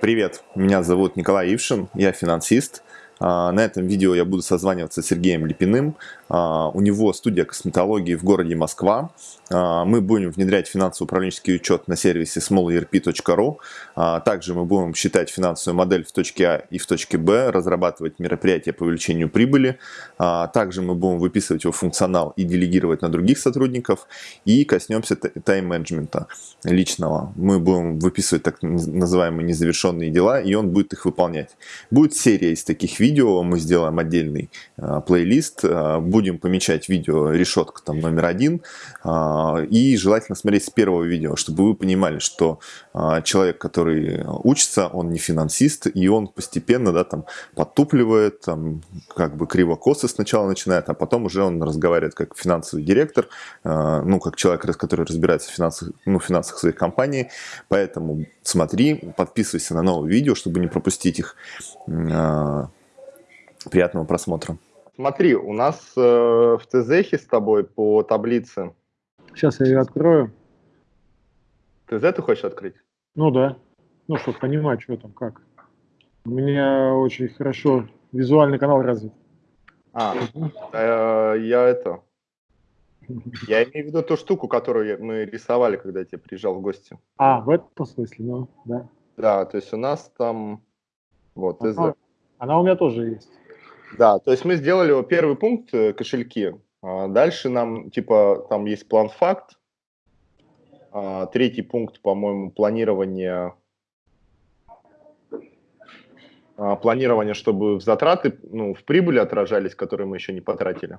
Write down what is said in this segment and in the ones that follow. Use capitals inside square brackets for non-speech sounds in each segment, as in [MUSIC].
Привет, меня зовут Николай Ившин, я финансист. А, на этом видео я буду созваниваться с Сергеем Липиным. А, у него студия косметологии в городе Москва. А, мы будем внедрять финансово-управленческий учет на сервисе smallerp.ru. Также мы будем считать финансовую модель в точке А и в точке Б, разрабатывать мероприятия по увеличению прибыли. Также мы будем выписывать его функционал и делегировать на других сотрудников. И коснемся тайм-менеджмента личного. Мы будем выписывать так называемые незавершенные дела, и он будет их выполнять. Будет серия из таких видео видео, мы сделаем отдельный э, плейлист, э, будем помечать видео решетка там номер один, э, и желательно смотреть с первого видео, чтобы вы понимали, что э, человек, который учится, он не финансист, и он постепенно, да, там, подтупливает, там, как бы криво-косо сначала начинает, а потом уже он разговаривает как финансовый директор, э, ну, как человек, который разбирается в финансах, ну, финансах своей компании, поэтому смотри, подписывайся на новые видео, чтобы не пропустить их. Приятного просмотра. Смотри, у нас э, в ТЗХе с тобой по таблице. Сейчас я ее открою. ТЗ ты хочешь открыть? Ну да. Ну, чтобы понимать, что там, как. У меня очень хорошо визуальный канал развит. А, э, я это... Я имею в виду ту штуку, которую мы рисовали, когда я тебе приезжал в гости. А, в этом смысле, ну, да. Да, то есть у нас там... Вот, она, она у меня тоже есть. Да, то есть мы сделали первый пункт э, кошельки. А дальше нам, типа, там есть план факт. А третий пункт, по-моему, планирование а, планирование, чтобы в затраты, ну, в прибыли отражались, которые мы еще не потратили.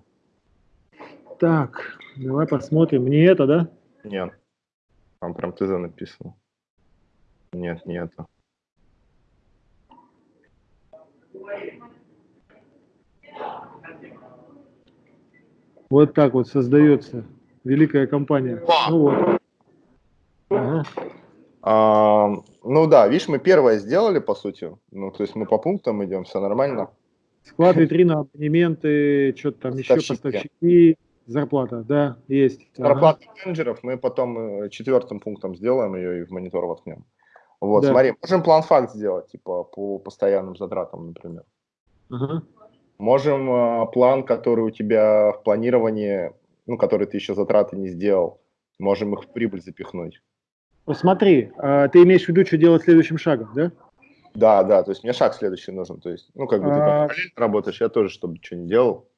Так, давай посмотрим. Не это, да? Нет. Там прям ТЗ написано. Нет, не это. Вот так вот создается великая компания. Ну вот. Ага. А, ну да, видишь, мы первое сделали, по сути. Ну, то есть мы по пунктам идем, все нормально. Склад, витрина, абонементы, что-то там еще, поставщики, зарплата, да, есть. Зарплата ага. менеджеров мы потом э, четвертым пунктом сделаем ее и в монитор воткнем. Вот, да. смотри, можем план-факт сделать, типа по постоянным затратам, например. Ага. Можем э, план, который у тебя в планировании, ну, который ты еще затраты не сделал, можем их в прибыль запихнуть. Посмотри, а ты имеешь в виду, что делать следующим шагом, да? Да, да, то есть мне шаг следующий нужен. То есть, ну, как бы ты там а... работаешь, я тоже, чтобы что не делал.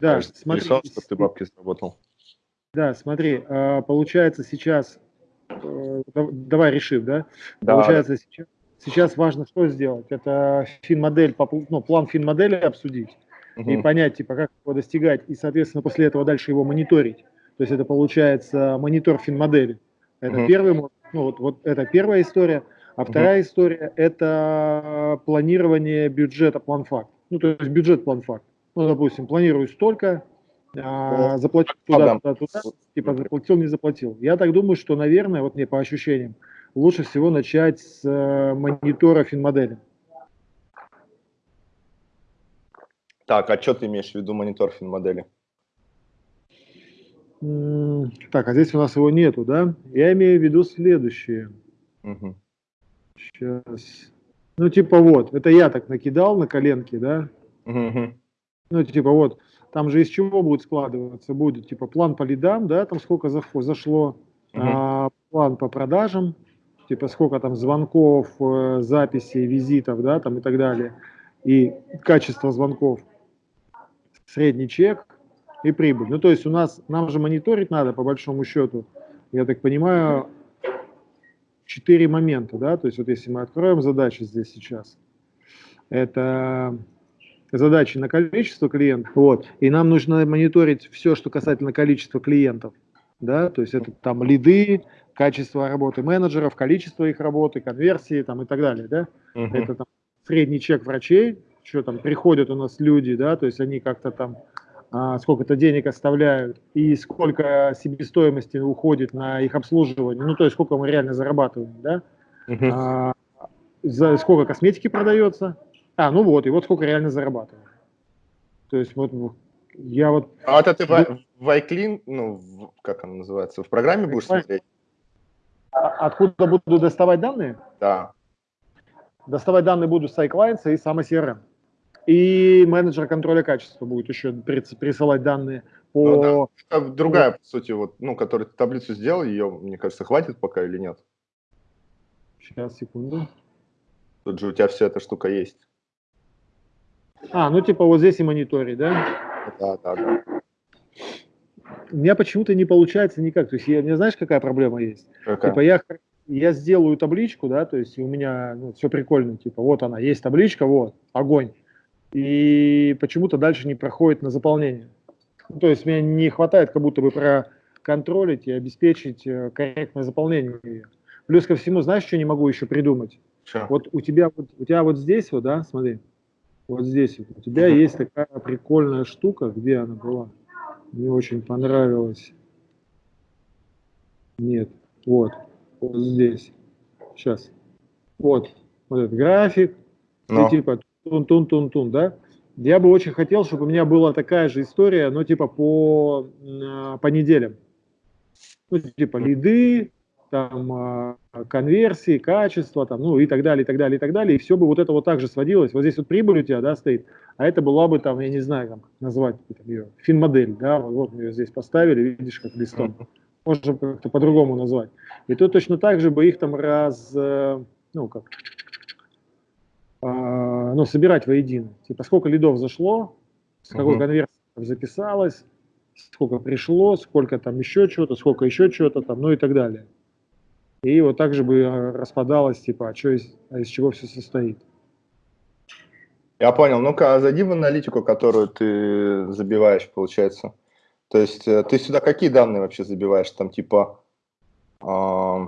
Да, смотри. Рисовал, чтобы ты бабки заработал. Да, смотри, а, получается сейчас, э, давай решим, да? да получается сейчас Сейчас важно что сделать? Это фин-модель, ну, план фин-модели обсудить угу. и понять, типа, как его достигать, и, соответственно, после этого дальше его мониторить. То есть это получается монитор фин-модели. Это угу. первый, ну, вот, вот это первая история. А вторая угу. история – это планирование бюджета план-факт. Ну, то есть бюджет план-факт. Ну, допустим, планирую столько, а, заплатил туда, туда, туда, типа заплатил, не заплатил. Я так думаю, что, наверное, вот мне по ощущениям, лучше всего начать с э, монитора финмодели. Так, а что ты имеешь в виду монитор финмодели? Так, а здесь у нас его нету, да? Я имею в виду следующее. Угу. Сейчас. Ну, типа вот, это я так накидал на коленке, да? Угу. Ну, типа вот, там же из чего будет складываться? Будет типа план по лидам, да, там сколько зашло, угу. а, план по продажам, типа сколько там звонков, э, записей, визитов, да, там и так далее, и качество звонков, средний чек и прибыль. Ну, то есть у нас, нам же мониторить надо, по большому счету, я так понимаю, четыре момента, да, то есть вот если мы откроем задачи здесь сейчас, это задачи на количество клиентов, вот, и нам нужно мониторить все, что касательно количества клиентов, да, то есть это там лиды, качество работы менеджеров, количество их работы, конверсии там и так далее, да. -huh. Это там средний чек врачей, что там приходят у нас люди, да, то есть они как-то там а, сколько-то денег оставляют и сколько себестоимости уходит на их обслуживание, ну то есть сколько мы реально зарабатываем, да. -huh. а, за сколько косметики продается, а, ну вот, и вот сколько реально зарабатываем. То есть вот я вот... А это ты в, в iClean, ну, в, как она называется, в программе будешь смотреть? А откуда буду доставать данные? Да. доставать данные будут с iClients и сама CRM. И менеджер контроля качества будет еще присылать данные по... Ну, да. Другая, по сути, вот, ну, которую ты таблицу сделал, ее, мне кажется, хватит пока или нет? Сейчас, секунду. Тут же у тебя вся эта штука есть. А, ну типа вот здесь и мониторить, да? Да, да, да. У меня почему-то не получается никак. То есть, я, не знаешь, какая проблема есть? Какая? Типа я я сделаю табличку, да, то есть у меня ну, все прикольно, типа вот она, есть табличка, вот, огонь. И почему-то дальше не проходит на заполнение. Ну, то есть мне не хватает как будто бы проконтролить и обеспечить э, корректное заполнение ее. Плюс ко всему, знаешь, что не могу еще придумать? Что? Вот у тебя вот, у тебя вот здесь вот, да, смотри, вот здесь вот, у тебя есть такая прикольная штука, где она была? Мне очень понравилась. Нет, вот вот здесь. Сейчас. Вот. Вот этот график. Но. И типа тун-тун-тун-тун, да? Я бы очень хотел, чтобы у меня была такая же история, но типа по, по неделям. Ну, типа лиды, там, а, конверсии, качество, там, ну и так далее, и так далее, и так далее. И все бы вот это вот так же сводилось. Вот здесь вот прибыль у тебя, да, стоит, а это была бы там, я не знаю, как назвать там, ее, фин-модель, да, вот мы ее здесь поставили, видишь, как листом можем как-то по-другому назвать. И то точно так же бы их там раз, э, ну как, а, ну собирать воедино. Типа сколько лидов зашло, с какой угу. конверсии записалось, сколько пришло, сколько там еще чего-то, сколько еще чего-то там, ну и так далее. И вот так же бы э, распадалось, типа, а, что из, а из чего все состоит. Я понял. Ну-ка, а зайди в аналитику, которую ты забиваешь, получается. То есть э, ты сюда какие данные вообще забиваешь? Там типа э,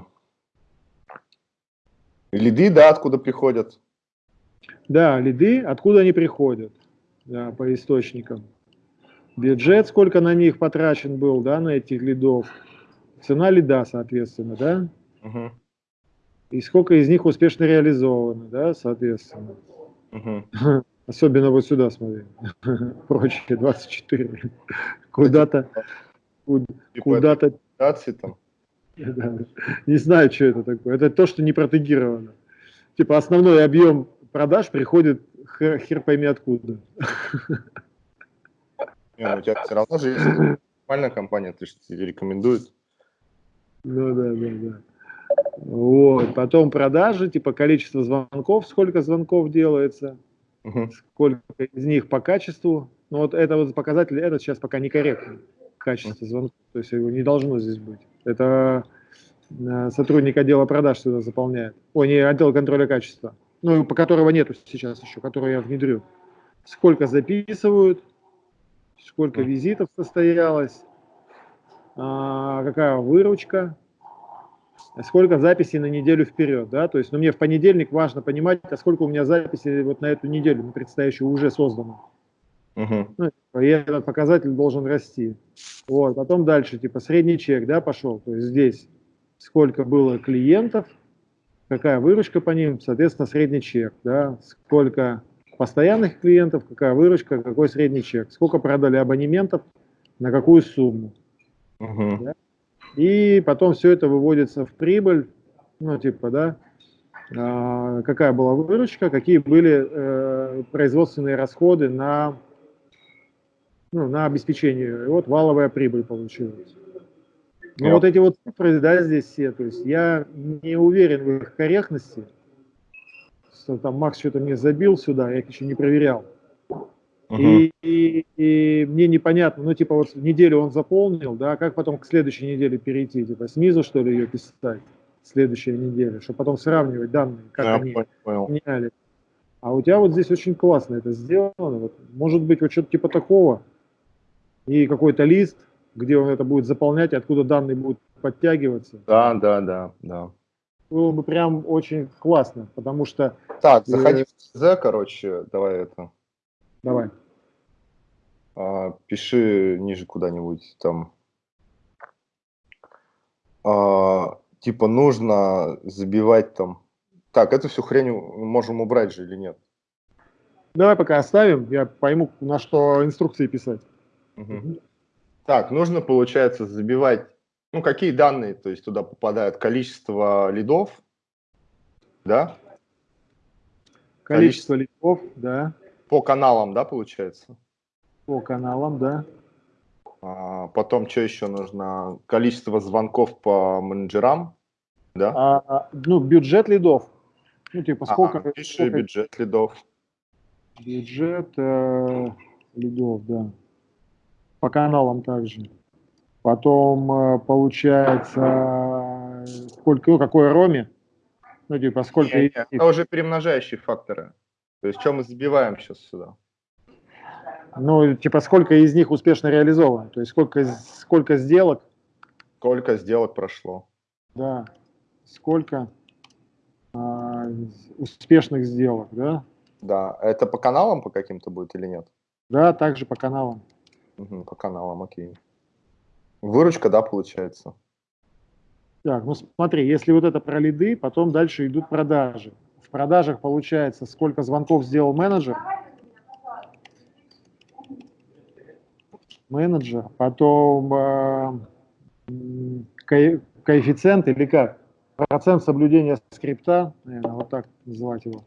лиды, да, откуда приходят? Да, лиды, откуда они приходят, да, по источникам. Бюджет, сколько на них потрачен был, да, на этих лидов. Цена лида, соответственно, да. Угу. И сколько из них успешно реализовано, да, соответственно. Угу. [LAUGHS] Особенно вот сюда смотри. [LAUGHS] Прочие 24. Куда-то... Куда-то... там? Не знаю, что это такое. Это то, что не протегировано. Типа основной объем продаж приходит хер пойми откуда. [LAUGHS] Не, ну, у тебя все равно же есть нормальная компания, ты же рекомендует. Ну да, да, да. Вот. Потом продажи, типа количество звонков, сколько звонков делается угу. сколько из них по качеству. Но вот это вот показатель, это сейчас пока некорректно, качество звонков, то есть его не должно здесь быть. Это э, сотрудник отдела продаж сюда заполняет. Ой, не отдел контроля качества, ну, по которого нету сейчас еще, который я внедрю. Сколько записывают, сколько визитов состоялось, а, какая выручка, сколько записей на неделю вперед, да, то есть, ну, мне в понедельник важно понимать, а сколько у меня записей вот на эту неделю, на предстоящую уже создано. Uh-huh. Ну, и этот показатель должен расти. Вот, потом дальше, типа, средний чек, да, пошел, то есть здесь сколько было клиентов, какая выручка по ним, соответственно, средний чек, да, сколько постоянных клиентов, какая выручка, какой средний чек, сколько продали абонементов, на какую сумму. Uh-huh. Да? И потом все это выводится в прибыль, ну, типа, да, а, какая была выручка, какие были э, производственные расходы на, ну, на обеспечение. И вот валовая прибыль получилась. Но yep. вот эти вот цифры, да, здесь все, то есть я не уверен в их корректности. Что там Макс что-то мне забил сюда, я их еще не проверял. И, и, и мне непонятно, ну, типа, вот неделю он заполнил, да, как потом к следующей неделе перейти, типа, снизу, что ли, ее писать, следующая неделя, чтобы потом сравнивать данные, как Я они понял. меняли. А у тебя вот здесь очень классно это сделано, вот, может быть, вот что-то типа такого, и какой-то лист, где он это будет заполнять, откуда данные будут подтягиваться. Да, да, да, да. Было бы прям очень классно, потому что... Так, заходи в ЦЗ, короче, давай это Давай. Пиши ниже куда-нибудь там. А, типа нужно забивать там. Так, эту всю хрень можем убрать же или нет? Давай пока оставим, я пойму, на что инструкции писать. Угу. Так, нужно, получается, забивать, ну, какие данные, то есть туда попадают количество лидов, да? Количество, Количество лидов, да. По каналам, да, получается? По каналам, да. А, потом что еще нужно? Количество звонков по менеджерам, да? А, а ну, бюджет лидов. Ну, типа, сколько... А, пиши сколько... бюджет лидов. Бюджет э, лидов, да. По каналам также. Потом, э, получается, сколько, ну, какой роме? Ну, типа, сколько... Нет, нет, это уже перемножающие факторы. То есть, что мы забиваем сейчас сюда? Ну, типа, сколько из них успешно реализовано? То есть, сколько, сколько сделок? Сколько сделок прошло? Да. Сколько а, успешных сделок, да? Да. Это по каналам по каким-то будет или нет? Да, также по каналам. Угу, по каналам, окей. Выручка, да, получается? Так, ну смотри, если вот это про лиды, потом дальше идут продажи. В продажах получается, сколько звонков сделал менеджер, менеджер, потом э, ко коэффициент или как? Процент соблюдения скрипта, наверное, вот так называть его.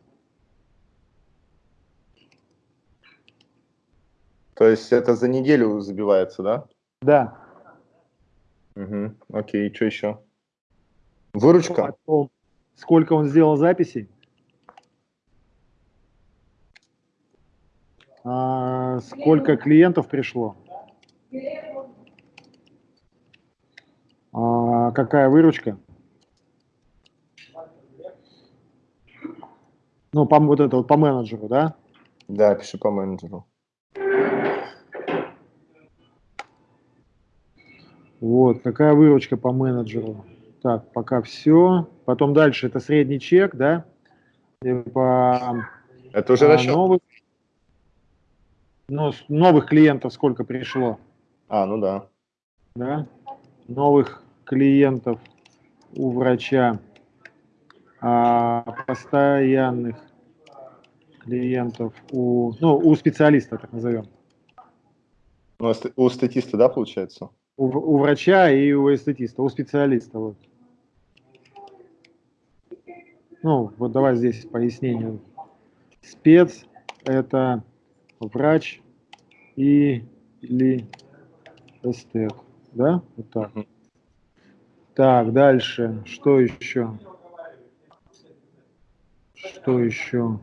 То есть это за неделю забивается, да? Да. Угу. Окей, что еще? Выручка? Потом, сколько он сделал записей? А, сколько клиентов пришло? А, какая выручка? Ну, по, вот это вот по менеджеру, да? Да, пиши по менеджеру. Вот, какая выручка по менеджеру? Так, пока все. Потом дальше это средний чек, да? По, это уже а, расчет. Новых, ну, новых клиентов сколько пришло? А, ну да. Да. Новых клиентов у врача, а постоянных клиентов у, ну, у специалиста, так назовем. Ну, а у статиста, да, получается? У, у врача и у эстетиста, у специалиста. Вот. Ну, вот давай здесь пояснение. Спец – это врач и или эстет, да? Вот так. Так, дальше. Что еще? Что еще?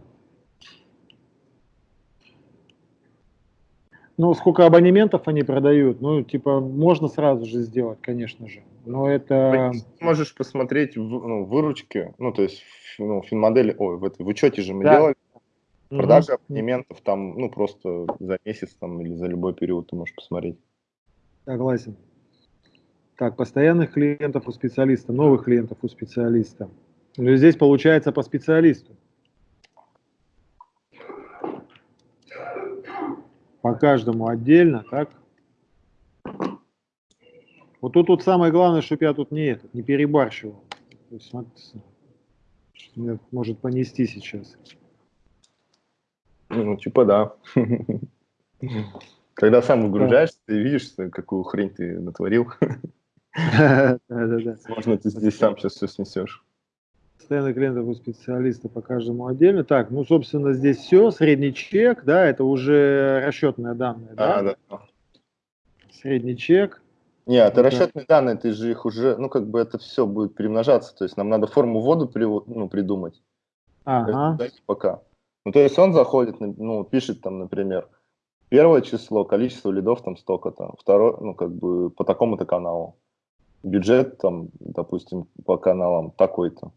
Ну, сколько абонементов они продают, ну, типа, можно сразу же сделать, конечно же. Но это... Можешь посмотреть в, ну, выручки, ну, то есть, ну, финмодели, ой, в, этой, в учете же мы да. делали. Продажи угу. абонементов там, ну, просто за месяц там или за любой период ты можешь посмотреть. Согласен. Так, постоянных клиентов у специалиста, новых клиентов у специалиста. Ну, здесь получается по специалисту. По каждому отдельно, так? Вот тут вот самое главное, чтобы я тут не, этот, не перебарщивал. То есть, смотрите, меня может понести сейчас. Ну, типа да. [LAUGHS] Когда сам выгружаешься, ты видишь, какую хрень ты натворил. [LAUGHS] Возможно, ты здесь сам сейчас все снесешь. Постоянных клиентов у специалиста по каждому отдельно. Так, ну, собственно, здесь все. Средний чек, да, это уже расчетные данные, да? да, да. Средний чек. Нет, это, это расчетные данные, ты же их уже, ну, как бы это все будет перемножаться. То есть нам надо форму ввода при, ну, придумать. Ага. Пока. Ну, то есть он заходит, ну, пишет там, например, первое число, количество лидов там столько-то, второе, ну, как бы по такому-то каналу. Бюджет там, допустим, по каналам такой-то.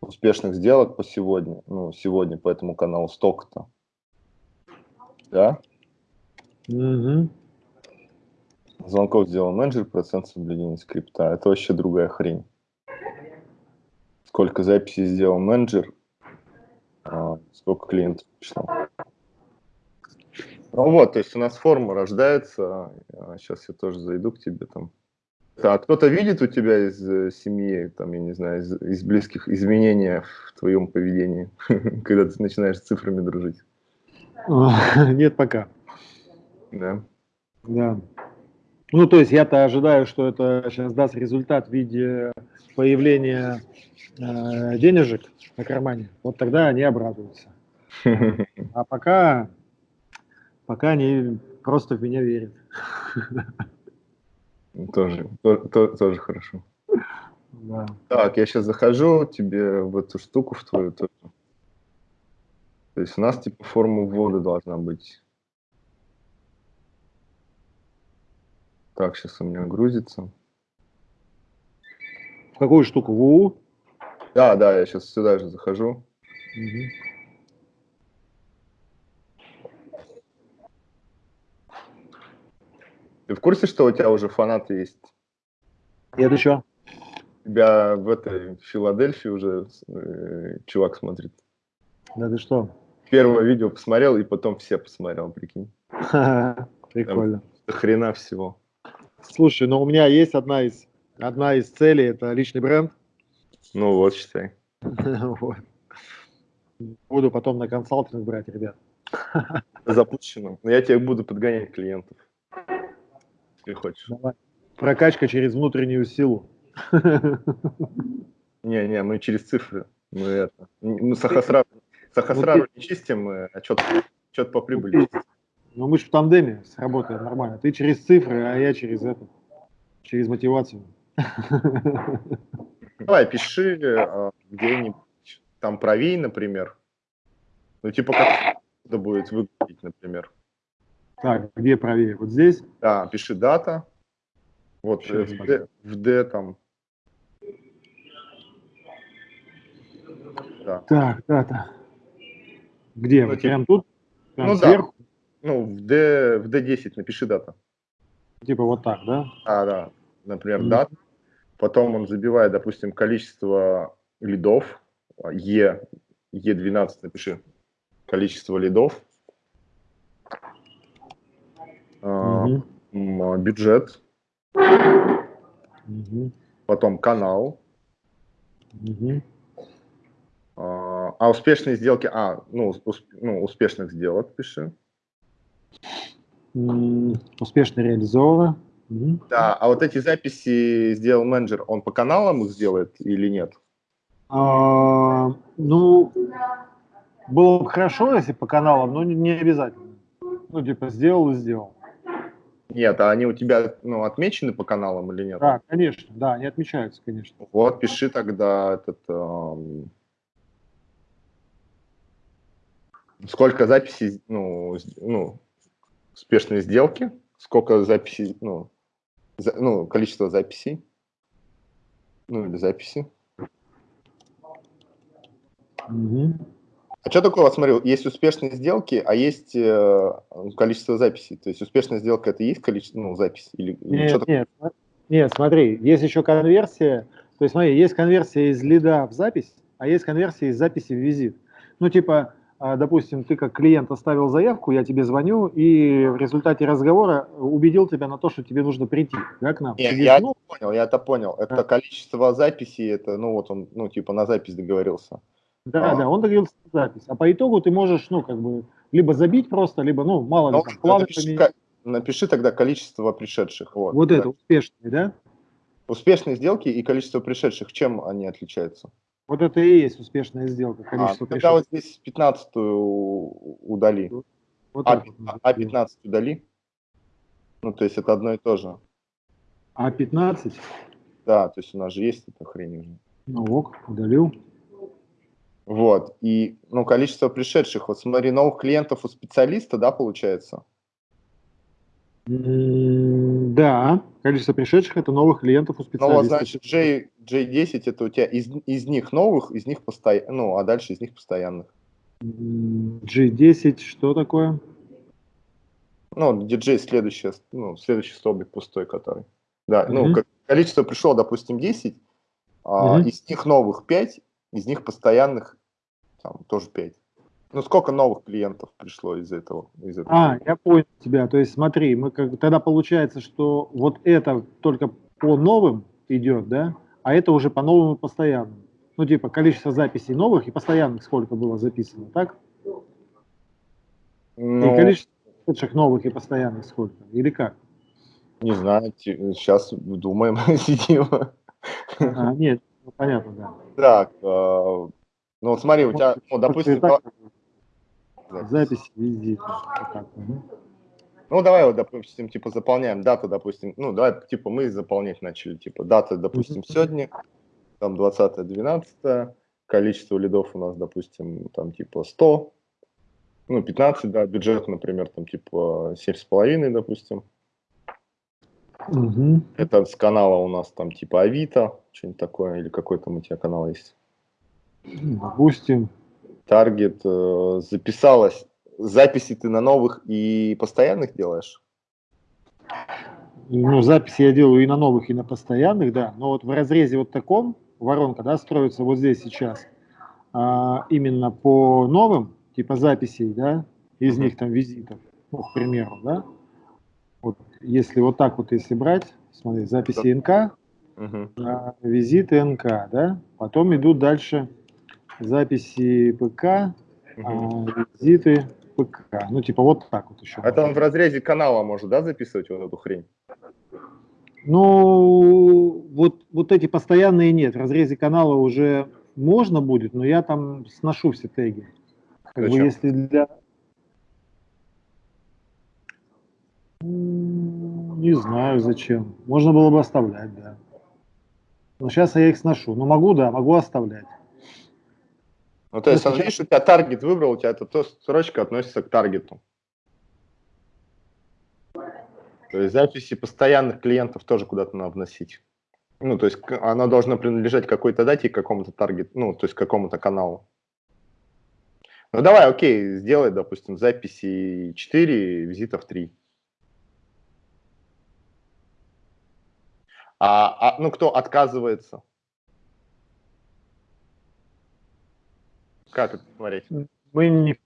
Успешных сделок по сегодня, ну, сегодня по этому каналу столько-то. Да? Угу. Звонков сделал менеджер, процент соблюдения скрипта. Это вообще другая хрень. Сколько записей сделал менеджер, а, сколько клиентов пришло. Ну вот, то есть у нас форма рождается. Сейчас а, я тоже зайду к тебе там. А кто-то видит у тебя из э, семьи, там, я не знаю, из, из близких изменения в твоем поведении, [LAUGHS] когда ты начинаешь с цифрами дружить? [LAUGHS] Нет пока. Да? Да. Ну, то есть я-то ожидаю, что это сейчас даст результат в виде появления э, денежек на кармане. Вот тогда они обрадуются. [LAUGHS] А пока, пока они просто в меня верят. Тоже, тоже, тоже хорошо. Да. Так, я сейчас захожу тебе в эту штуку, в твою тоже. То есть у нас типа форма ввода должна быть. Так, сейчас у меня грузится. В какую штуку? В УУ? Да, да, я сейчас сюда же захожу. Угу. Ты в курсе, что у тебя уже фанаты есть? Нет еще. Тебя в этой Филадельфии уже э, чувак смотрит. Да ты что? Первое видео посмотрел, и потом все посмотрел, прикинь. [LAUGHS] Прикольно. Там, хрена всего. Слушай, ну у меня есть одна из, одна из целей, это личный бренд. Ну вот, считай. [LAUGHS] Буду потом на консалтинг брать, ребят. [LAUGHS] Запущено. Но я тебе буду подгонять клиентов если хочешь. Давай. Прокачка через внутреннюю силу. [LAUGHS] Не-не, мы через цифры. Мы это. Мы Сахасрару, Сахасрару не чистим, мы отчет, отчет по прибыли чистим. Ну мы же в тандеме сработаем нормально. Ты через цифры, а я через это, через мотивацию. [LAUGHS] Давай, пиши а, где-нибудь там правей, например. Ну, типа, как это будет выглядеть, например. Так, где правее? Вот здесь? Да, пиши дата. Вот в D, в D там. Да. Так, дата. Где? Ну, Прям тут? Прям ну сверху? да. Ну, в, D, в D10 напиши дата. Типа вот так, да? А, да. Например, mm. дата. Потом он забивает, допустим, количество лидов. E, E12 напиши. Количество лидов угу. бюджет, угу. потом канал, угу. а успешные сделки, а, ну, усп, ну успешных сделок пиши. Успешно реализовано. Угу. Да, а вот эти записи сделал менеджер, он по каналам их сделает или нет? А, ну, было бы хорошо, если по каналам, но не, не обязательно. Ну, типа, сделал и сделал. Нет, а они у тебя ну, отмечены по каналам или нет? Да, конечно, да, они отмечаются, конечно. Вот, пиши тогда этот... Эм, сколько записей, ну, ну, успешные сделки, сколько записей, ну, за, ну, количество записей, ну, или записи. Угу. А что такое, вот смотри, есть успешные сделки, а есть э, количество записей. То есть успешная сделка это и есть количество, ну, запись? Или, нет, что нет, нет, смотри, есть еще конверсия. То есть смотри, есть конверсия из лида в запись, а есть конверсия из записи в визит. Ну, типа, а, допустим, ты как клиент оставил заявку, я тебе звоню, и в результате разговора убедил тебя на то, что тебе нужно прийти, да, к нам. Нет, я это понял, я это понял. Это а. количество записей, это, ну, вот он, ну, типа, на запись договорился. Да, а. да, он договорился запись. А по итогу ты можешь, ну, как бы, либо забить просто, либо, ну, мало ли, ну, там, плавно напиши, как, напиши тогда количество пришедших. Вот, вот да. это, успешные, да? Успешные сделки и количество пришедших, чем они отличаются? Вот это и есть успешная сделка, а, количество а, пришедших. Тогда вот здесь 15 удали. Вот а, а 15 удали. Ну, то есть это одно и то же. А 15? Да, то есть у нас же есть эта хрень уже. Ну ок, удалил. Вот, и, ну, количество пришедших, вот смотри, новых клиентов у специалиста, да, получается? Да, количество пришедших это новых клиентов у специалиста. Ну, значит, J, J10 это у тебя из, из них новых, из них постоянных, ну, а дальше из них постоянных. G10 что такое? Ну, DJ следующий, ну, следующий столбик пустой, который. Да, mm -hmm. ну, количество пришло, допустим, 10, mm -hmm. а из них новых 5, из них постоянных там тоже 5. Ну, сколько новых клиентов пришло из этого? Из этого? А, я понял тебя. То есть смотри, мы как, тогда получается, что вот это только по новым идет, да, а это уже по новым и постоянным. Ну, типа, количество записей новых и постоянных сколько было записано, так? Ну, и количество новых и постоянных сколько? Или как? Не знаю, сейчас думаем, [LAUGHS] сидим. А, нет, ну, понятно, да. Так, э, ну вот смотри, у тебя, ну, допустим, Запись, Запись визита. Вот так, угу. Ну, давай вот, допустим, типа заполняем дату, допустим, ну, давай, типа, мы заполнять начали, типа, дата, допустим, сегодня, там, 20-12, количество лидов у нас, допустим, там, типа, 100, ну, 15, да, бюджет, например, там, типа, 7,5, допустим. Угу. Это с канала у нас там, типа, Авито, что-нибудь такое, или какой там у тебя канал есть? Допустим. Таргет э, записалось записи ты на новых и постоянных делаешь? Ну, записи я делаю и на новых, и на постоянных, да. Но вот в разрезе вот таком воронка, да, строится вот здесь сейчас, а, именно по новым, типа записей, да, из них там визитов, ну, к примеру, да. Если вот так вот, если брать, смотри, записи НК, угу. а, визиты НК, да, потом идут дальше записи ПК, угу. а, визиты ПК. Ну, типа вот так вот еще. Это он в разрезе канала может, да, записывать вот эту хрень? Ну, вот, вот эти постоянные нет. В разрезе канала уже можно будет, но я там сношу все теги. Как бы если для... Не знаю зачем. Можно было бы оставлять, да. Но сейчас я их сношу. Но могу, да, могу оставлять. Ну, то есть, видишь, у тебя таргет выбрал, у тебя эта то строчка относится к таргету. То есть записи постоянных клиентов тоже куда-то надо вносить. Ну, то есть она должна принадлежать какой-то дате, какому-то таргету, ну, то есть какому-то каналу. Ну, давай, окей, сделай, допустим, записи 4, визитов 3. А, а ну, кто отказывается? Как это смотреть? Мы не,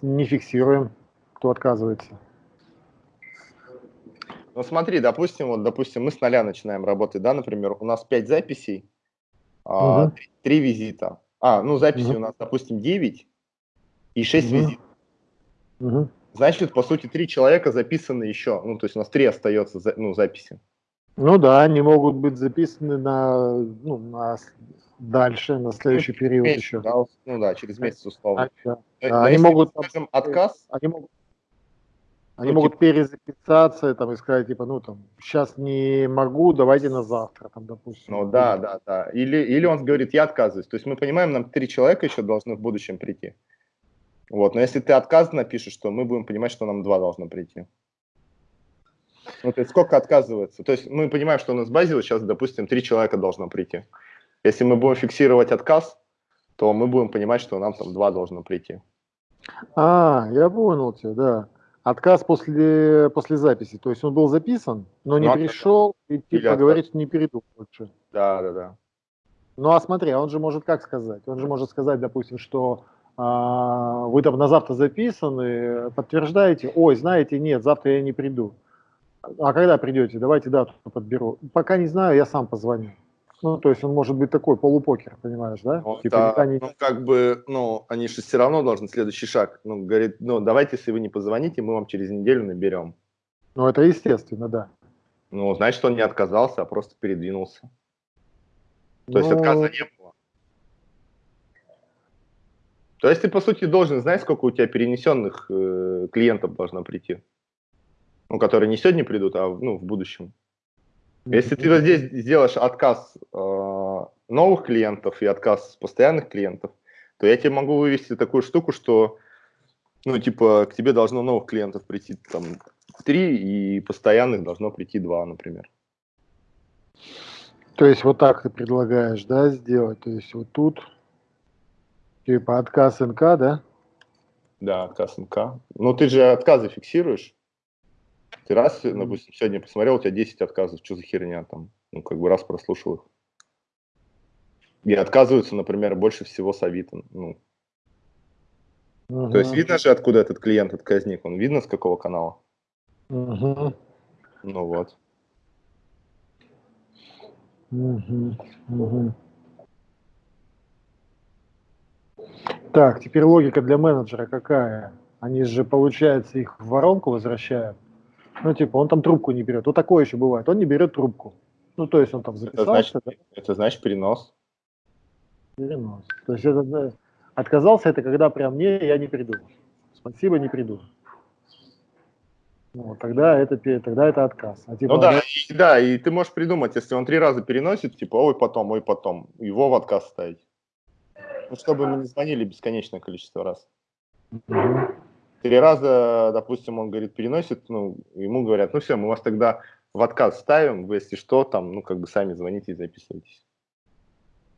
не фиксируем, кто отказывается. Ну смотри, допустим, вот, допустим, мы с нуля начинаем работать, да, например, у нас 5 записей, угу. 3, 3 визита. А, ну записи угу. у нас, допустим, 9 и 6 угу. визитов. Угу. Значит, по сути, 3 человека записаны еще, ну, то есть у нас 3 остается, ну, записи. Ну да, они могут быть записаны на, ну, на дальше, на следующий ну, период месяц, еще. Да, ну да, через месяц условно. А, да. Они могут, скажем, отказ. Они могут, они ну, могут типа... перезаписаться там, и сказать, типа, ну там, сейчас не могу, давайте на завтра, там, допустим. Ну да, да, да. Или, или он говорит, я отказываюсь. То есть мы понимаем, нам три человека еще должны в будущем прийти. Вот, но если ты отказ напишешь, то мы будем понимать, что нам два должно прийти. Ну, то есть сколько отказывается? То есть мы понимаем, что у нас в базе вот сейчас, допустим, три человека должно прийти. Если мы будем фиксировать отказ, то мы будем понимать, что нам там два должно прийти. А, я понял тебя, да. Отказ после, после записи. То есть он был записан, но не ну, пришел, и типа говорит, что не перейду лучше. Да, да, да. Ну а смотри, а он же может как сказать? Он же может сказать, допустим, что а, вы там на завтра записаны, подтверждаете, ой, знаете, нет, завтра я не приду. А когда придете? Давайте дату подберу. Пока не знаю, я сам позвоню. Ну, то есть он может быть такой полупокер, понимаешь, да? Ну, типа, да, не... ну как бы, ну, они же все равно должны следующий шаг. Ну, говорит, ну, давайте, если вы не позвоните, мы вам через неделю наберем. Ну, это естественно, да. Ну, значит, он не отказался, а просто передвинулся. То ну... есть отказа не было. То есть ты, по сути, должен знать, сколько у тебя перенесенных э, клиентов должно прийти. Ну, которые не сегодня придут, а ну, в будущем. Если ты вот здесь сделаешь отказ э, новых клиентов и отказ постоянных клиентов, то я тебе могу вывести такую штуку, что, ну, типа, к тебе должно новых клиентов прийти там три, и постоянных должно прийти два, например. То есть вот так ты предлагаешь, да, сделать? То есть вот тут, типа, отказ НК, да? Да, отказ НК. Ну, ты же отказы фиксируешь. Ты раз, допустим, сегодня посмотрел, у тебя 10 отказов, что за херня там? Ну, как бы раз прослушал их. И отказываются, например, больше всего с Авито. Ну. Угу. То есть видно же, откуда этот клиент отказник? Он видно, с какого канала? Угу. Ну вот. Угу. Угу. Так, теперь логика для менеджера какая? Они же, получается, их в воронку возвращают. Ну, типа, он там трубку не берет. Вот такое еще бывает. Он не берет трубку. Ну, то есть он там записался. Это значит, да? это значит перенос. Перенос. То есть это, отказался, это когда прям не, я не приду. спасибо, не приду. Ну, тогда это, тогда это отказ. А, типа, ну да, и, да, и ты можешь придумать, если он три раза переносит, типа, ой, потом, ой, потом, его в отказ ставить. Ну, чтобы мы не звонили бесконечное количество раз. Угу. Три раза, допустим, он говорит, переносит, ну, ему говорят, ну все, мы вас тогда в отказ ставим, вы, если что, там, ну, как бы сами звоните и записывайтесь.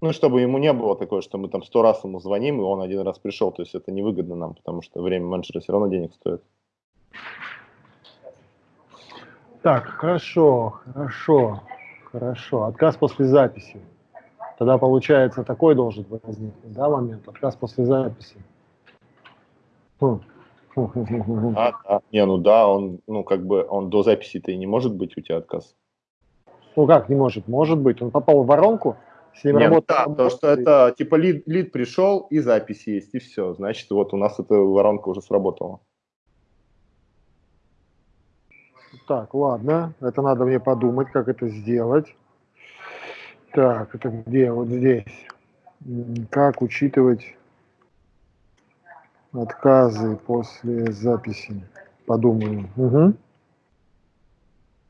Ну, чтобы ему не было такое, что мы там сто раз ему звоним, и он один раз пришел. То есть это невыгодно нам, потому что время менеджера все равно денег стоит. Так, хорошо, хорошо, хорошо. Отказ после записи. Тогда получается такой должен возникнуть, да, момент? Отказ после записи. Хм. А, да. Не, ну да, он, ну как бы, он до записи-то и не может быть у тебя отказ. Ну как не может? Может быть. Он попал в воронку, с ним Нет, работает. Да, потому что это типа лид, лид пришел и запись есть, и все. Значит, вот у нас эта воронка уже сработала. Так, ладно, это надо мне подумать, как это сделать. Так, это где? Вот здесь. Как учитывать отказы после записи? Подумаю. Угу.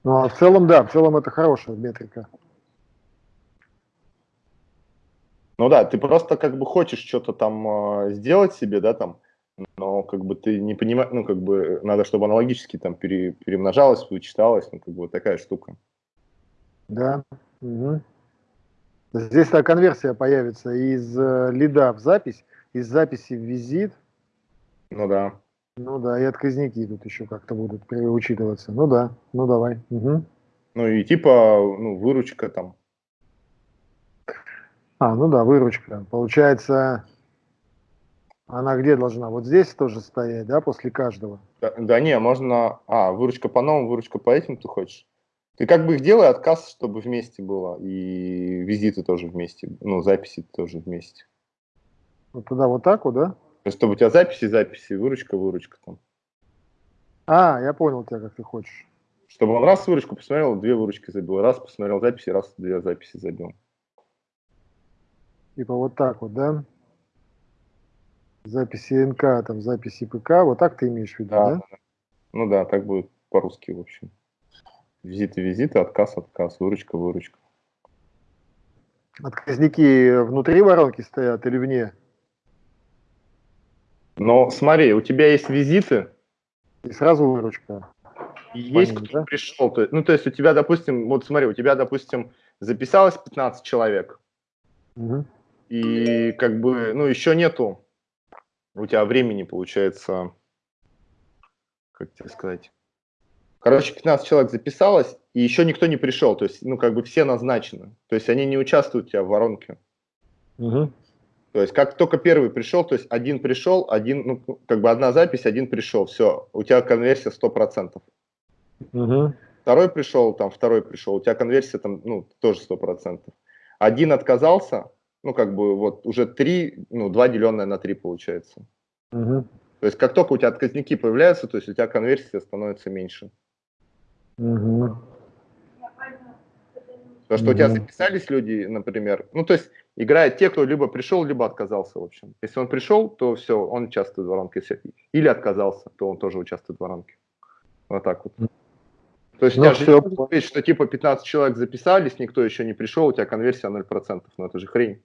Ну, а в целом, да, в целом это хорошая метрика. Ну да, ты просто как бы хочешь что-то там э, сделать себе, да, там, но как бы ты не понимаешь, ну, как бы надо, чтобы аналогически там пере, перемножалось, вычиталось, ну, как бы вот такая штука. Да. Угу. Здесь такая конверсия появится из э, лида в запись, из записи в визит. Ну да. Ну да, и отказники тут еще как-то будут учитываться. Ну да, ну давай. Угу. Ну и типа, ну, выручка там. А, ну да, выручка. Получается, она где должна? Вот здесь тоже стоять, да, после каждого? Да, да не, можно... А, выручка по новым, выручка по этим ты хочешь? Ты как бы их делай отказ, чтобы вместе было, и визиты тоже вместе, ну, записи тоже вместе. Вот туда вот так вот, да? Чтобы у тебя записи, записи, выручка, выручка там. А, я понял тебя, как ты хочешь. Чтобы он раз выручку посмотрел, две выручки забил, раз посмотрел записи, раз две записи забил. Типа вот так вот, да? записи НК, там записи ПК, вот так ты имеешь в виду, да? да? Ну да, так будет по-русски, в общем. Визиты, визиты, отказ, отказ, выручка, выручка. Отказники внутри воронки стоят или вне? Но смотри, у тебя есть визиты. И сразу выручка. И есть кто да? пришел. То, ну, то есть у тебя, допустим, вот смотри, у тебя, допустим, записалось 15 человек. Угу. И как бы, ну, еще нету у тебя времени получается, как тебе сказать, короче, 15 человек записалось, и еще никто не пришел, то есть, ну, как бы все назначены, то есть они не участвуют у тебя в воронке. Угу. То есть как только первый пришел, то есть один пришел, один, ну, как бы одна запись, один пришел, все, у тебя конверсия 100%. Угу. Второй пришел, там, второй пришел, у тебя конверсия там, ну, тоже 100%. Один отказался, ну, как бы вот уже 3, ну, 2 деленное на 3 получается. Угу. То есть как только у тебя отказники появляются, то есть у тебя конверсия становится меньше. Угу. То, что угу. у тебя записались люди, например, ну, то есть играют те, кто либо пришел, либо отказался, в общем. Если он пришел, то все, он участвует в воронке. Или отказался, то он тоже участвует в воронке. Вот так вот. То есть ну, у тебя все... же что типа 15 человек записались, никто еще не пришел, у тебя конверсия 0%. Ну это же хрень.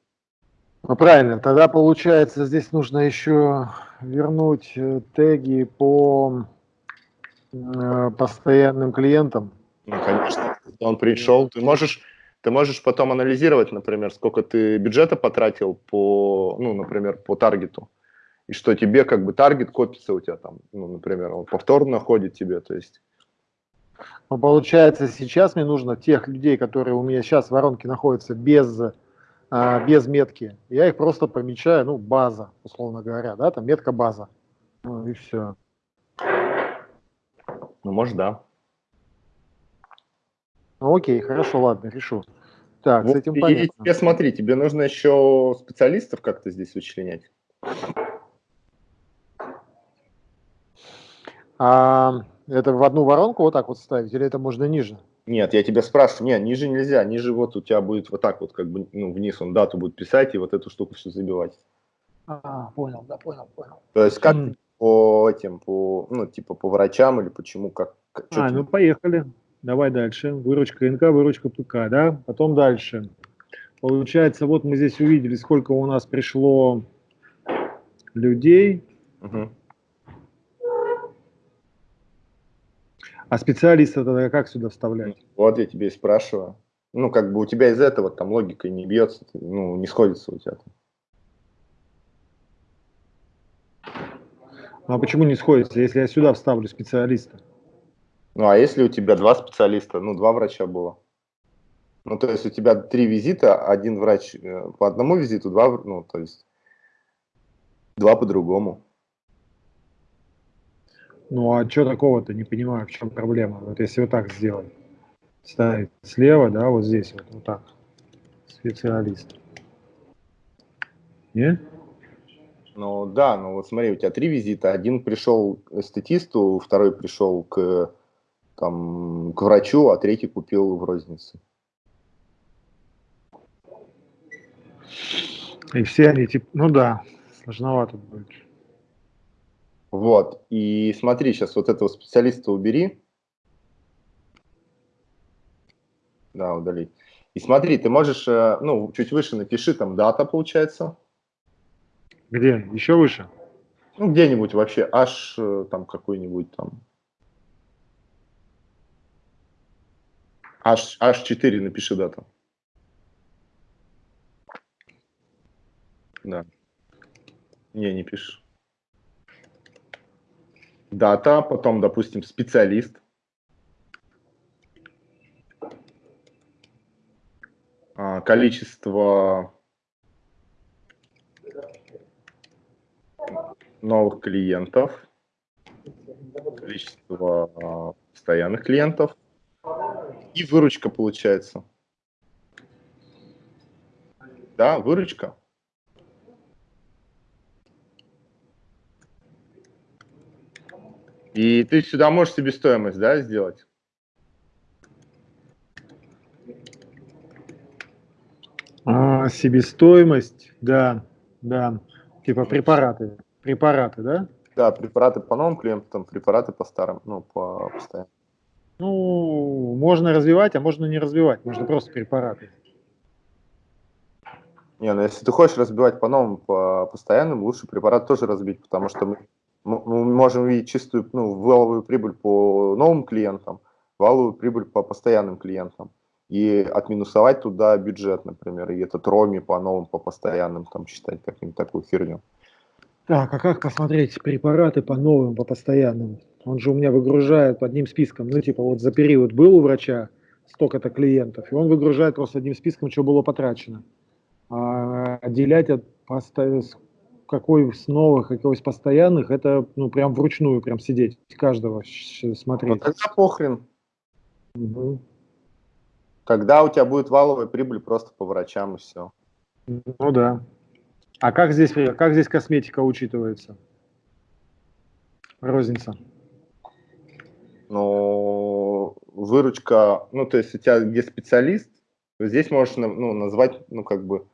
Ну, правильно, тогда получается здесь нужно еще вернуть э, теги по э, постоянным клиентам. Ну, конечно, он пришел, ты можешь, ты можешь потом анализировать, например, сколько ты бюджета потратил по, ну, например, по таргету, и что тебе как бы таргет копится у тебя там, ну, например, он повторно ходит тебе, то есть. Ну, получается, сейчас мне нужно тех людей, которые у меня сейчас в воронке находятся без а, без метки. Я их просто помечаю, ну, база, условно говоря, да, там метка база. Ну и все. Ну, может, да. Ну, окей, хорошо, ладно, решу. Так, вот, с этим понятно. И тебе, смотри, тебе нужно еще специалистов как-то здесь вычленять. А, это в одну воронку вот так вот ставить, или это можно ниже? Нет, я тебя спрашиваю, нет, ниже нельзя, ниже вот у тебя будет вот так вот, как бы, ну, вниз он дату будет писать и вот эту штуку все забивать. А, понял, да, понял, понял. То есть как mm. по этим, по, ну, типа по врачам или почему, как? как а, ну поехали. Давай дальше. Выручка НК, выручка ПК, да? Потом дальше. Получается, вот мы здесь увидели, сколько у нас пришло людей. Угу. А специалиста тогда как сюда вставлять? Вот я тебе и спрашиваю. Ну, как бы у тебя из этого там логика не бьется, ну, не сходится у тебя. Ну, а почему не сходится, если я сюда вставлю специалиста? Ну, а если у тебя два специалиста, ну, два врача было? Ну, то есть у тебя три визита, один врач э, по одному визиту, два, ну, то есть два по-другому. Ну, а что такого-то, не понимаю, в чем проблема? Вот если вот так сделать, ставить слева, да, вот здесь вот, вот так, специалист. Не? Ну, да, ну вот смотри, у тебя три визита, один пришел к эстетисту, второй пришел к там, к врачу, а третий купил в рознице. И все они, типа, ну да, сложновато будет. Вот, и смотри, сейчас вот этого специалиста убери. Да, удалить. И смотри, ты можешь, э, ну, чуть выше напиши, там дата получается. Где? Еще выше? Ну, где-нибудь вообще, аж э, там какой-нибудь там H, H4 напиши дату. Да. Не, не пишешь. Дата, потом, допустим, специалист. А, количество новых клиентов, количество а, постоянных клиентов, и выручка получается. Да, выручка. И ты сюда можешь себестоимость, да, сделать? А, себестоимость, да, да. Типа препараты. Препараты, да? Да, препараты по новым клиентам, препараты по старым, ну, по постоянным. Ну, можно развивать, а можно не развивать. Можно просто препараты. Не, ну если ты хочешь разбивать по новым, по постоянным, лучше препарат тоже разбить, потому что мы, мы можем видеть чистую ну, валовую прибыль по новым клиентам, валовую прибыль по постоянным клиентам. И отминусовать туда бюджет, например, и этот роми по новым, по постоянным, там, считать каким-то такую херню. Так, а как посмотреть препараты по новым, по постоянным? Он же у меня выгружает одним списком, ну типа вот за период был у врача столько-то клиентов, и он выгружает просто одним списком, что было потрачено. А отделять от какой с новых, какой из постоянных, это ну прям вручную прям сидеть, каждого смотреть. Ну тогда похрен. Угу. Тогда у тебя будет валовая прибыль просто по врачам и все. Ну да. А как здесь, как здесь косметика учитывается? Розница. Ну, выручка, ну, то есть у тебя где специалист, здесь можешь ну, назвать, ну, как бы,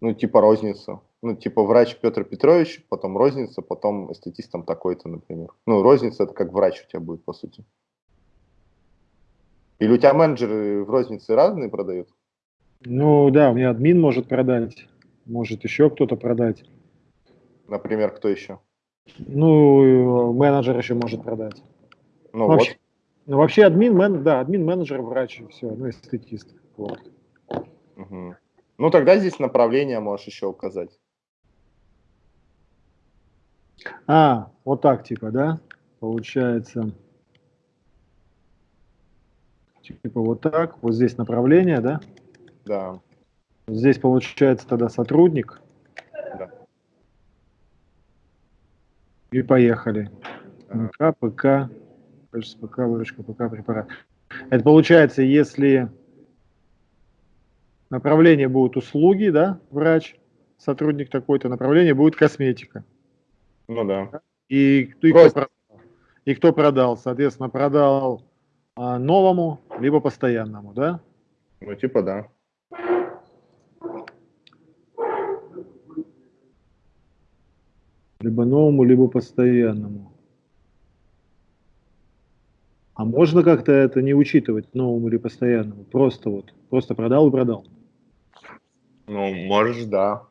ну, типа розницу. Ну, типа врач Петр Петрович, потом розница, потом эстетистом такой-то, например. Ну, розница это как врач у тебя будет, по сути. Или у тебя менеджеры в рознице разные продают? Ну, да, у меня админ может продать, может еще кто-то продать. Например, кто еще? Ну, менеджер еще может продать. Ну, вообще, вот. ну, вообще админ, мен, да, админ, менеджер, врач, все, ну, эстетист. Вот. Угу. Ну, тогда здесь направление можешь еще указать. А, вот так типа, да? Получается. Типа вот так. Вот здесь направление, да? Да. Здесь получается тогда сотрудник. Да. И поехали. МК, ПК, ПК, выручка ПК, препарат. Это получается, если направление будут услуги, да, врач, сотрудник такой-то, направление будет косметика. Ну да. И, и, кто, продал, и кто продал? Соответственно, продал а, новому, либо постоянному, да? Ну, типа да. Либо новому, либо постоянному. А можно как-то это не учитывать новому или постоянному? Просто вот, просто продал и продал. Ну, можешь, да.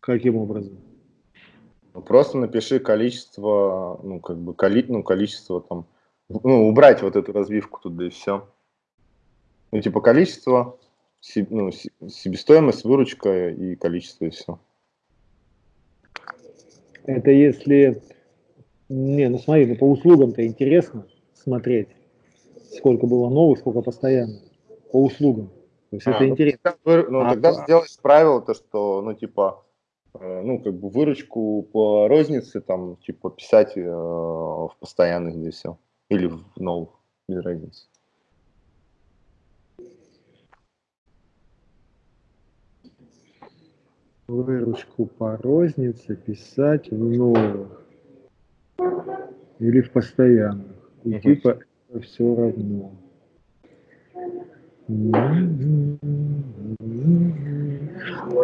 Каким образом? Ну, просто напиши количество, ну, как бы, коли, ну, количество там, ну, убрать вот эту разбивку туда и все. Ну, типа, количество, ну, себестоимость, выручка и количество, и все. Это если... Не, ну смотри, ну по услугам-то интересно смотреть, сколько было новых, сколько постоянно. По услугам. То есть а, это ну, интересно. Тогда, ну, а, тогда а, сделать правило, то, что, ну, типа, э, ну, как бы выручку по рознице, там, типа, писать э, в постоянных здесь все. Или в новых, без разницы. Выручку по рознице писать в новых или в постоянных. И угу. типа это все равно.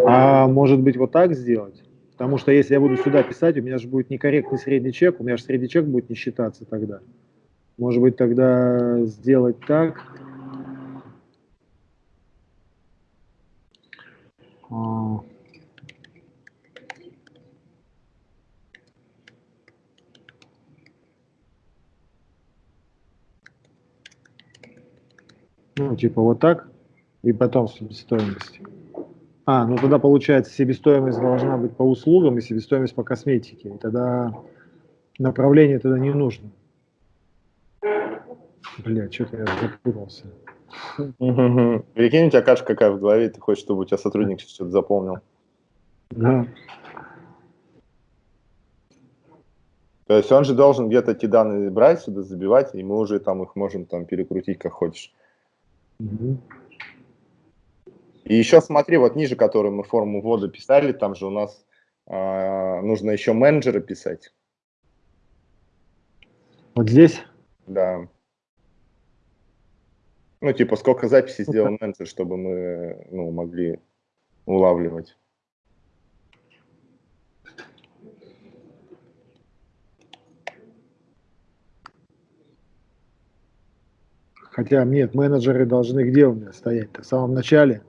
А может быть вот так сделать? Потому что если я буду сюда писать, у меня же будет некорректный средний чек, у меня же средний чек будет не считаться тогда. Может быть тогда сделать так. А... Ну, типа вот так, и потом себестоимость. А, ну тогда получается себестоимость должна быть по услугам и себестоимость по косметике. И тогда направление тогда не нужно. Бля, что-то я запутался. Прикинь, у тебя каша какая в голове, ты хочешь, чтобы у тебя сотрудник что-то запомнил. Да. То есть он же должен где-то эти данные брать сюда, забивать, и мы уже там их можем там перекрутить как хочешь. И еще смотри, вот ниже, которую мы форму ввода писали, там же у нас э, нужно еще менеджера писать. Вот здесь? Да. Ну, типа, сколько записей сделал менеджер, чтобы мы ну, могли улавливать. Хотя нет, менеджеры должны где у меня стоять -то? В самом начале.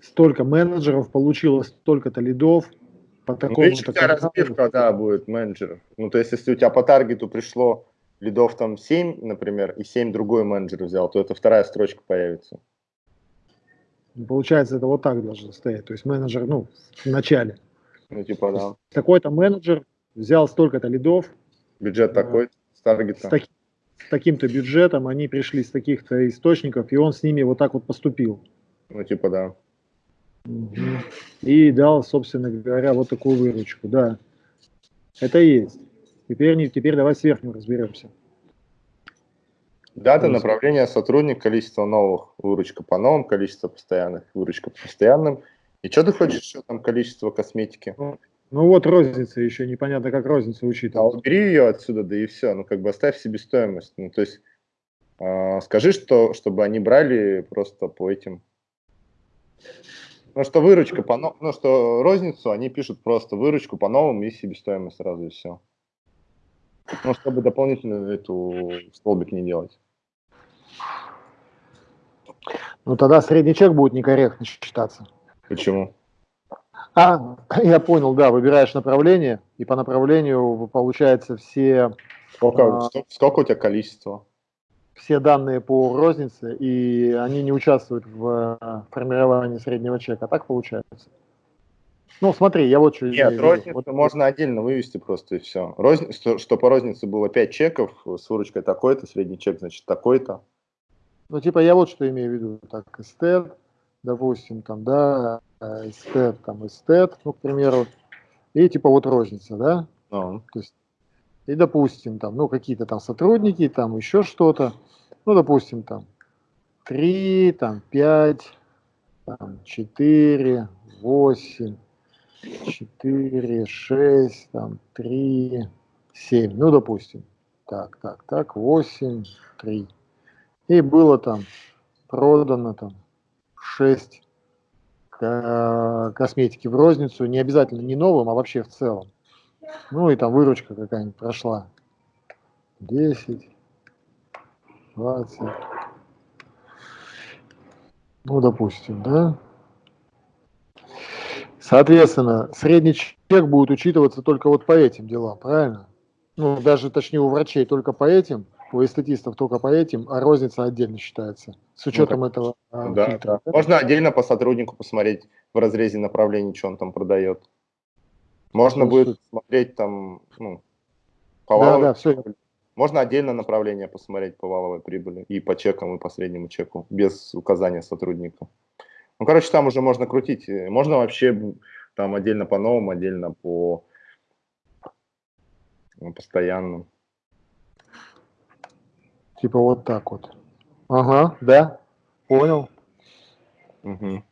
Столько менеджеров получило столько-то лидов. По такому ну, такому разбивка, да, будет менеджеров. Ну, то есть, если у тебя по таргету пришло лидов там 7, например, и 7 другой менеджер взял, то это вторая строчка появится. Ну, получается, это вот так должно стоять. То есть менеджер, ну, в начале. Ну, типа, да. Такой-то менеджер взял столько-то лидов. Бюджет такой таргета. С, таки, с таким-то бюджетом, они пришли с таких-то источников, и он с ними вот так вот поступил. Ну, типа, да. И дал, собственно говоря, вот такую выручку, да. Это есть. Теперь, теперь давай с верхним разберемся. Дата, направление, сотрудник, количество новых, выручка по новым, количество постоянных, выручка по постоянным. И что ты хочешь еще там количество косметики? Ну, ну вот розница еще, непонятно, как розницу учитывать. А убери ее отсюда, да и все. Ну как бы оставь себестоимость. Ну то есть э, скажи, что, чтобы они брали просто по этим... Ну что выручка по новым, ну что розницу они пишут просто выручку по новым и себестоимость сразу и все. Ну чтобы дополнительно эту столбик не делать. Ну тогда средний чек будет некорректно считаться. Почему? А, [LAUGHS] я понял, да, выбираешь направление, и по направлению получается все... Сколько, а, сколько у тебя количество? Все данные по рознице, и они не участвуют в а, формировании среднего чека. Так получается? Ну, смотри, я вот что... Нет, розницу вот, можно отдельно вывести просто, и все. Розни... Что, что по рознице было 5 чеков, с выручкой такой-то, средний чек, значит, такой-то. Ну, типа, я вот что имею в виду. Так, эстет, допустим, там, да, эстет, там, эстет, ну, к примеру, и типа вот розница, да? No. То есть, и, допустим, там, ну, какие-то там сотрудники, там еще что-то, ну, допустим, там, 3, там, 5, там, 4, 8, 4, 6, там, 3, 7, ну, допустим, так, так, так, 8, 3. И было там продано там 6 косметики в розницу, не обязательно не новым, а вообще в целом. Ну и там выручка какая-нибудь прошла. 10, 20. Ну, допустим, да. Соответственно, средний чек будет учитываться только вот по этим делам, правильно? Ну, даже, точнее, у врачей только по этим, у эстетистов только по этим, а розница отдельно считается, с учетом ну, так, этого а, да, фильтра. Да. Можно отдельно по сотруднику посмотреть в разрезе направлений, что он там продает. Можно ну, будет смотреть там, ну, по да, валовой, да, все. Можно отдельно направление посмотреть по валовой прибыли и по чекам, и по среднему чеку, без указания сотрудника. Ну, короче, там уже можно крутить. Можно вообще там отдельно по новым, отдельно по ну, постоянным. Типа вот так вот. Ага, да, понял. Угу.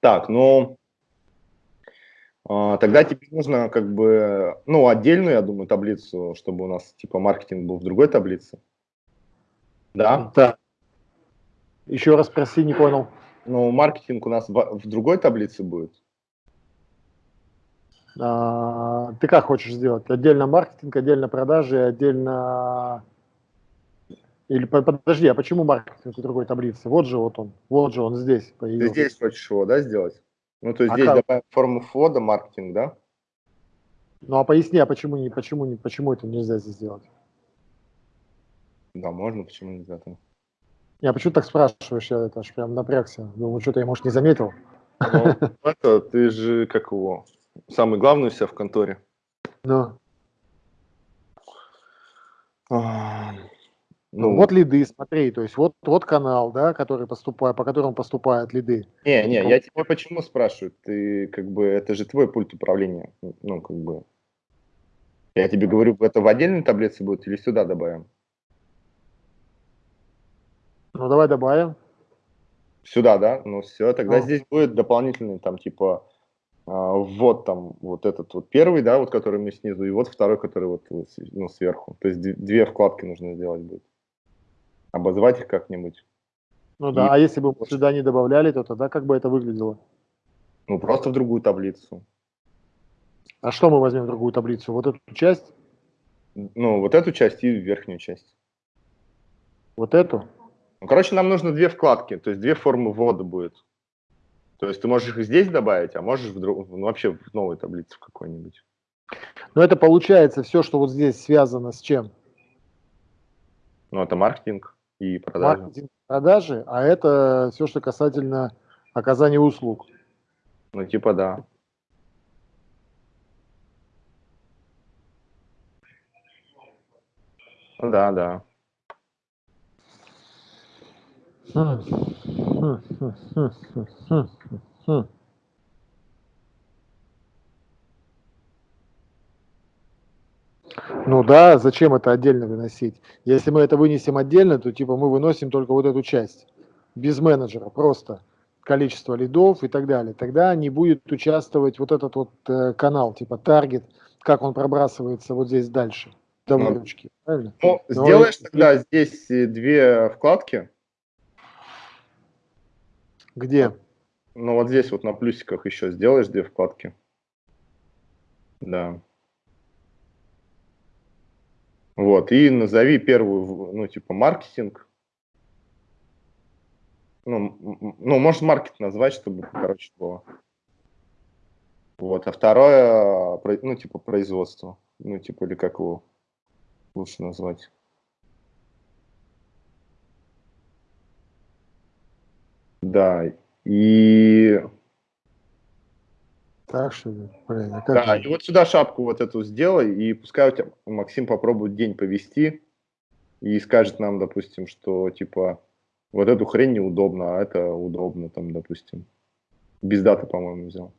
Так, ну, а, тогда тебе нужно как бы, ну, отдельную, я думаю, таблицу, чтобы у нас типа маркетинг был в другой таблице. Да? Да. Еще раз спроси, не понял. Ну, маркетинг у нас в, в другой таблице будет. А, ты как хочешь сделать? Отдельно маркетинг, отдельно продажи, отдельно... Или подожди, а почему маркетинг в другой таблице? Вот же вот он, вот же он здесь появился. Ты здесь хочешь его, да, сделать? Ну, то есть а здесь как? добавим форму ввода, маркетинг, да? Ну, а поясни, а почему, не, почему, не, почему это нельзя здесь сделать? Да, можно, почему нельзя там? Я почему так спрашиваешь, я это аж прям напрягся. Думаю, что-то я, может, не заметил. Ну, [LAUGHS] это, ты же, как его, самый главный у себя в конторе. Да. А, ну, вот лиды, смотри, то есть вот, вот канал, да, который поступает, по которому поступают лиды. Не, не, я тебя почему спрашиваю? Ты как бы это же твой пульт управления, ну как бы. Я тебе говорю, это в отдельной таблице будет или сюда добавим? Ну давай добавим. Сюда, да? Ну все, тогда ну. здесь будет дополнительный там типа а, вот там вот этот вот первый, да, вот который мы снизу, и вот второй, который вот ну, сверху. То есть две вкладки нужно сделать будет. Обозвать их как-нибудь. Ну да, и... а если бы мы сюда не добавляли, то тогда как бы это выглядело? Ну, просто в другую таблицу. А что мы возьмем в другую таблицу? Вот эту часть? Ну, вот эту часть и верхнюю часть. Вот эту? Ну, короче, нам нужно две вкладки, то есть две формы ввода будет. То есть ты можешь их здесь добавить, а можешь в друг, ну, вообще в новой таблице в какой-нибудь. Но это получается все, что вот здесь связано с чем? Ну, это маркетинг и продажи. Маркетинг, продажи, а это все, что касательно оказания услуг. Ну, типа да. Да, да. Ну да, зачем это отдельно выносить? Если мы это вынесем отдельно, то типа мы выносим только вот эту часть, без менеджера, просто количество лидов и так далее. Тогда не будет участвовать вот этот вот э, канал, типа таргет, как он пробрасывается вот здесь дальше, до выручки, правильно? Ну, Но сделаешь и... тогда здесь э, две вкладки, где? Ну вот здесь вот на плюсиках еще сделаешь две вкладки. Да. Вот, и назови первую, ну, типа, маркетинг. Ну, ну, может, маркет назвать, чтобы, короче, было. Вот, а второе, ну, типа, производство. Ну, типа, или как его лучше назвать. Да, и... Так что, блин, а как Да, же? и вот сюда шапку вот эту сделай, и пускай у тебя Максим попробует день повести и скажет нам, допустим, что, типа, вот эту хрень неудобно, а это удобно, там, допустим. Без даты, по-моему, взял.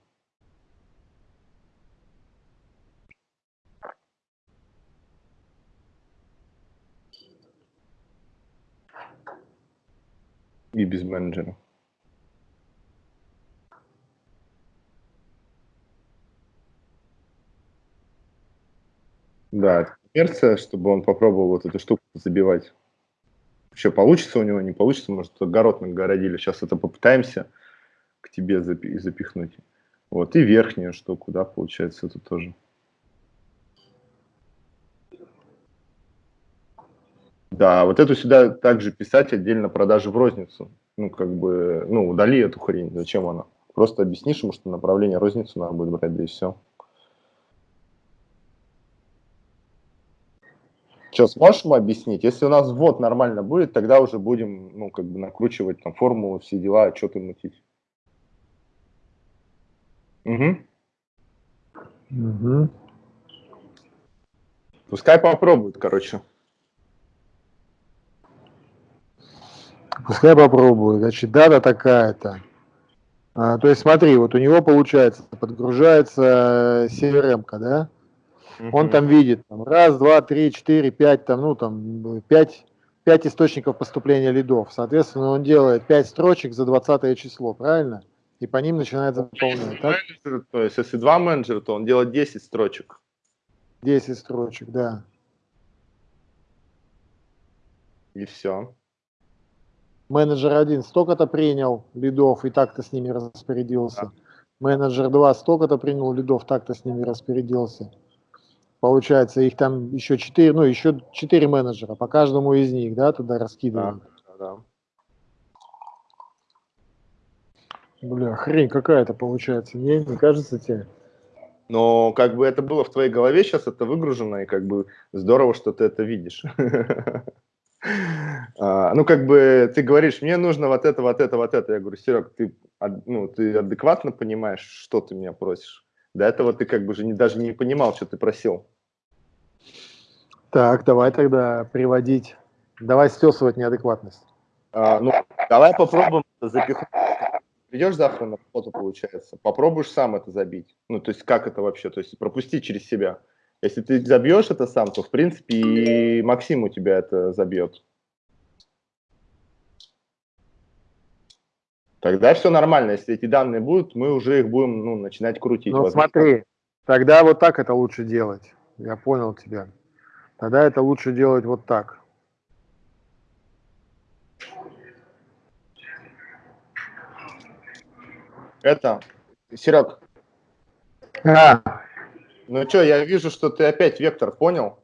И без менеджера. Да, коммерция, чтобы он попробовал вот эту штуку забивать. Вообще получится у него, не получится, может, огород нагородили. Сейчас это попытаемся к тебе запихнуть. Вот, и верхнюю штуку, да, получается, это тоже. Да, вот эту сюда также писать отдельно продажи в розницу. Ну, как бы, ну, удали эту хрень, зачем она? Просто объяснишь ему, что направление розницу надо будет брать, да и все. Что, сможешь ему объяснить? Если у нас ввод нормально будет, тогда уже будем, ну, как бы накручивать там формулу, все дела, что ты мутить. Угу. Угу. Пускай попробуют, короче. Пускай попробуют. Значит, дата такая-то. А, то есть смотри, вот у него получается, подгружается CRM, да? Он там видит там, раз, два, три, четыре, пять, там, ну, там, пять, пять источников поступления лидов. Соответственно, он делает пять строчек за 20 число, правильно? И по ним начинает заполнять. Так? Менеджер, то есть, если два менеджера, то он делает 10 строчек. 10 строчек, да. И все. Менеджер один столько-то принял лидов и так-то с ними распорядился. Да. Менеджер два столько-то принял лидов, так-то с ними распорядился. Получается, их там еще четыре, ну, еще четыре менеджера, по каждому из них, да, туда раскидывают. Да, да. Бля, хрень какая-то получается, не, не кажется тебе? Но как бы это было в твоей голове, сейчас это выгружено, и как бы здорово, что ты это видишь. [LAUGHS] А, ну, как бы ты говоришь, мне нужно вот это, вот это, вот это. Я говорю, Серег, ты, ну, ты адекватно понимаешь, что ты меня просишь? До этого ты как бы же не, даже не понимал, что ты просил. Так, давай тогда приводить. Давай стесывать неадекватность. А, ну, давай попробуем запихнуть. Придешь завтра на фото, получается, попробуешь сам это забить. Ну, то есть как это вообще? То есть пропусти через себя. Если ты забьешь это сам, то, в принципе, и Максим у тебя это забьет. Тогда все нормально. Если эти данные будут, мы уже их будем ну, начинать крутить. Ну, смотри, тогда вот так это лучше делать. Я понял тебя. Тогда это лучше делать вот так. Это, Серег. А. Ну что, я вижу, что ты опять вектор понял.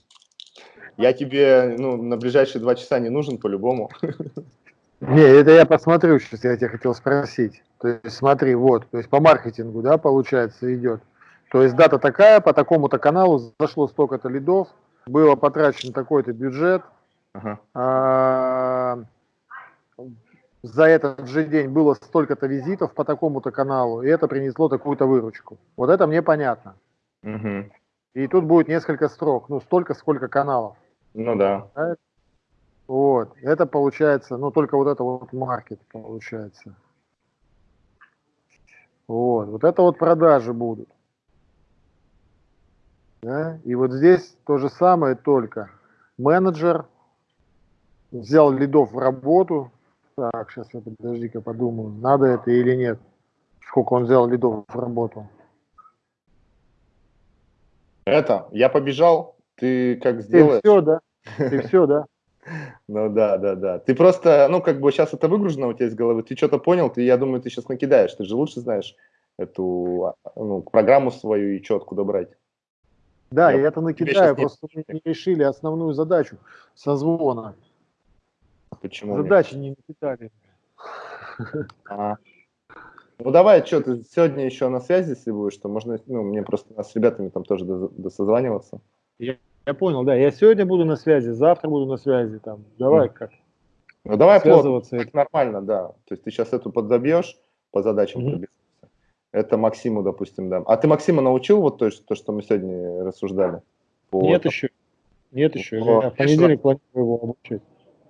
[LAUGHS] Я тебе ну, на ближайшие два часа не нужен по-любому. [LAUGHS] Не, это я посмотрю, сейчас я тебя хотел спросить. То есть смотри, вот, то есть по маркетингу, да, получается, идет. То есть дата такая, по такому-то каналу зашло столько-то лидов, было потрачено такой-то бюджет, ага. а, за этот же день было столько-то визитов по такому-то каналу, и это принесло такую-то выручку. Вот это мне понятно. Угу. И тут будет несколько строк, ну, столько, сколько каналов. Ну да. Вот, это получается, ну, только вот это вот маркет получается. Вот, вот это вот продажи будут. Да? И вот здесь то же самое, только менеджер взял лидов в работу, так, сейчас я подожди-ка подумаю, надо это или нет. Сколько он взял лидов в работу. Это, я побежал, ты как сделаешь? Ты все, да? Ты все, да? Ну да, да, да. Ты просто, ну как бы сейчас это выгружено у тебя из головы, ты что-то понял, ты, я думаю, ты сейчас накидаешь, ты же лучше знаешь эту ну, программу свою и что откуда брать. Да, я, я это накидаю, просто мы не решили основную задачу созвона. Почему? Задачи нет? не напитали. А. Ну давай, что, ты сегодня еще на связи, если будешь, что можно, ну, мне просто с ребятами там тоже досозваниваться. Я, я понял, да, я сегодня буду на связи, завтра буду на связи, там, давай mm. как. Ну давай связываться. Плотно, нормально, да. То есть ты сейчас эту подзабьешь по задачам mm-hmm. Это Максиму, допустим, да. А ты Максима научил вот то, что, то, что мы сегодня рассуждали? По, Нет там, еще. Нет еще. По, я в понедельник планирую его обучить.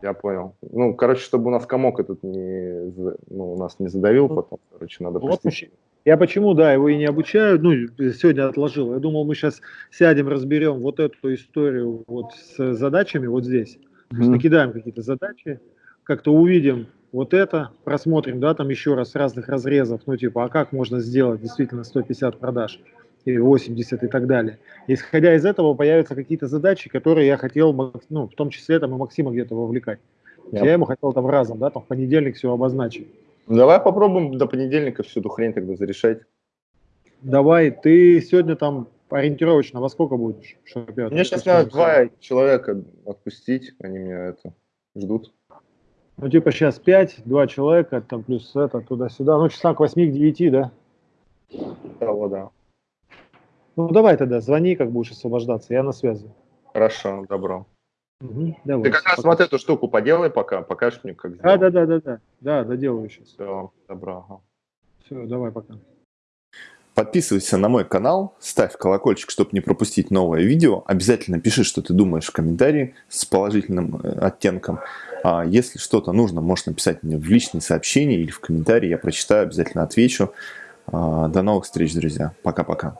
Я понял. Ну, короче, чтобы у нас комок этот не, ну, у нас не задавил ну, потом, короче, надо вот Я почему, да, его и не обучаю, ну, сегодня отложил. Я думал, мы сейчас сядем, разберем вот эту историю вот с задачами вот здесь. Mm -hmm. накидаем какие-то задачи, как-то увидим вот это, просмотрим, да, там еще раз разных разрезов, ну, типа, а как можно сделать действительно 150 продаж? и 80 и так далее. Исходя из этого появятся какие-то задачи, которые я хотел, ну, в том числе там и Максима где-то вовлекать. Я, я ему хотел там разом, да, там в понедельник все обозначить. Давай попробуем до понедельника всю эту хрень тогда зарешать. Давай, ты сегодня там ориентировочно во сколько будешь? Мне сейчас надо два человека отпустить, они меня это ждут. Ну, типа сейчас пять, два человека, там плюс это, туда-сюда. Ну, часа к восьми, к девяти, да? Того, да. Ну, давай тогда, звони, как будешь освобождаться, я на связи. Хорошо, добро. Угу, давай, Ты как раз вот эту штуку поделай пока, покажешь мне, как сделать. Да, да, да, да, да, да, доделаю сейчас. Все, добро. Ага. Все, давай, пока. Подписывайся на мой канал, ставь колокольчик, чтобы не пропустить новое видео. Обязательно пиши, что ты думаешь в комментарии с положительным э, оттенком. А если что-то нужно, можешь написать мне в личные сообщения или в комментарии. Я прочитаю, обязательно отвечу. А, до новых встреч, друзья. Пока-пока.